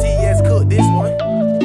TS Cook, this one.